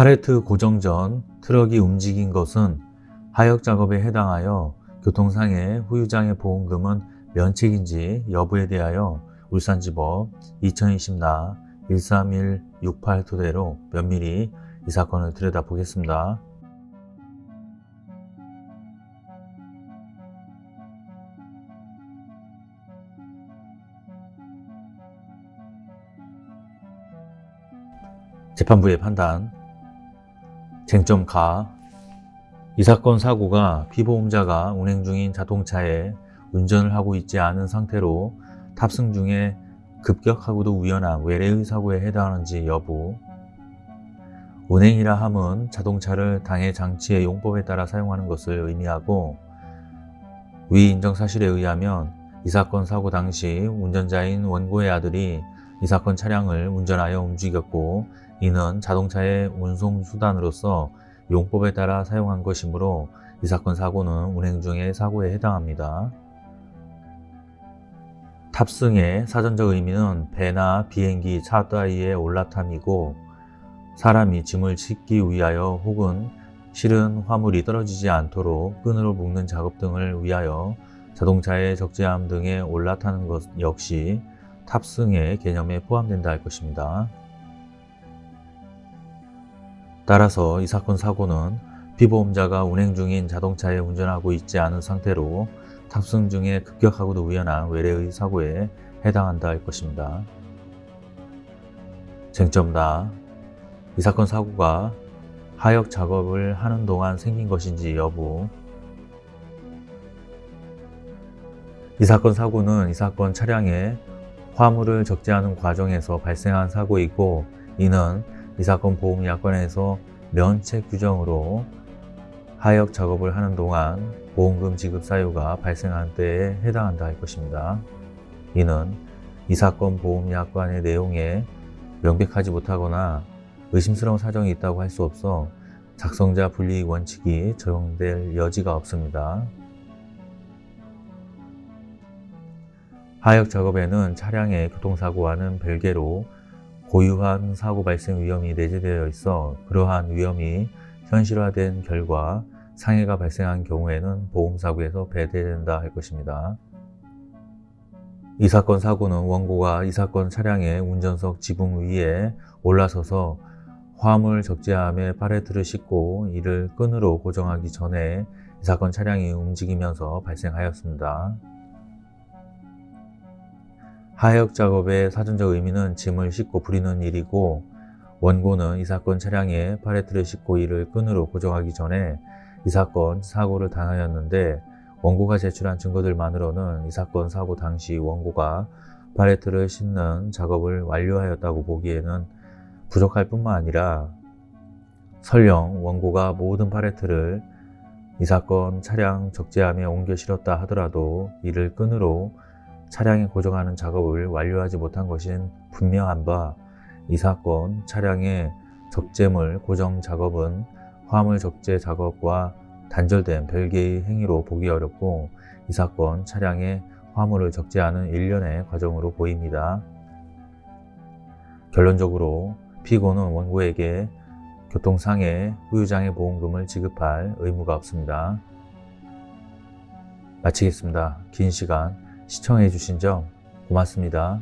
팔레트 고정 전 트럭이 움직인 것은 하역 작업에 해당하여 교통상해 후유장애 보험금은 면책인지 여부에 대하여 울산지법 2020나 13168 토대로 면밀히 이 사건을 들여다보겠습니다. 재판부의 판단 쟁점 가. 이 사건 사고가 피보험자가 운행 중인 자동차에 운전을 하고 있지 않은 상태로 탑승 중에 급격하고도 우연한 외래의 사고에 해당하는지 여부 운행이라 함은 자동차를 당해 장치의 용법에 따라 사용하는 것을 의미하고 위 인정 사실에 의하면 이 사건 사고 당시 운전자인 원고의 아들이 이 사건 차량을 운전하여 움직였고 이는 자동차의 운송수단으로서 용법에 따라 사용한 것이므로 이 사건 사고는 운행 중의 사고에 해당합니다. 탑승의 사전적 의미는 배나 비행기, 차 따위에 올라탐이고 사람이 짐을 싣기 위하여 혹은 실은 화물이 떨어지지 않도록 끈으로 묶는 작업 등을 위하여 자동차의 적재함 등에 올라타는 것 역시 탑승의 개념에 포함된다 할 것입니다. 따라서 이 사건 사고는 피보험자가 운행 중인 자동차에 운전하고 있지 않은 상태로 탑승 중에 급격하고도 우연한 외래의 사고에 해당한다 할 것입니다. 쟁점다. 이 사건 사고가 하역 작업을 하는 동안 생긴 것인지 여부 이 사건 사고는 이 사건 차량에 화물을 적재하는 과정에서 발생한 사고이고 이는 이 사건 보험약관에서 면책 규정으로 하역 작업을 하는 동안 보험금 지급 사유가 발생한 때에 해당한다 할 것입니다. 이는 이 사건 보험약관의 내용에 명백하지 못하거나 의심스러운 사정이 있다고 할 수 없어 작성자 분리 원칙이 적용될 여지가 없습니다. 하역 작업에는 차량의 교통사고와는 별개로 고유한 사고 발생 위험이 내재되어 있어 그러한 위험이 현실화된 결과 상해가 발생한 경우에는 보험사고에서 배제된다 할 것입니다. 이 사건 사고는 원고가 이 사건 차량의 운전석 지붕 위에 올라서서 화물 적재함에 팔레트를 싣고 이를 끈으로 고정하기 전에 이 사건 차량이 움직이면서 발생하였습니다. 하역 작업의 사전적 의미는 짐을 싣고 부리는 일이고 원고는 이 사건 차량에 팔레트를 싣고 이를 끈으로 고정하기 전에 이 사건 사고를 당하였는데 원고가 제출한 증거들만으로는 이 사건 사고 당시 원고가 팔레트를 싣는 작업을 완료하였다고 보기에는 부족할 뿐만 아니라 설령 원고가 모든 팔레트를 이 사건 차량 적재함에 옮겨 실었다 하더라도 이를 끈으로 차량에 고정하는 작업을 완료하지 못한 것은 분명한 바 이 사건 차량의 적재물 고정 작업은 화물 적재 작업과 단절된 별개의 행위로 보기 어렵고 이 사건 차량의 화물을 적재하는 일련의 과정으로 보입니다. 결론적으로 피고는 원고에게 교통상해 후유장애 보험금을 지급할 의무가 없습니다. 마치겠습니다. 긴 시간 시청해 주신 점 고맙습니다.